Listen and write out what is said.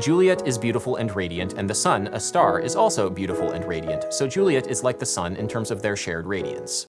Juliet is beautiful and radiant, and the sun, a star, is also beautiful and radiant, so Juliet is like the sun in terms of their shared radiance.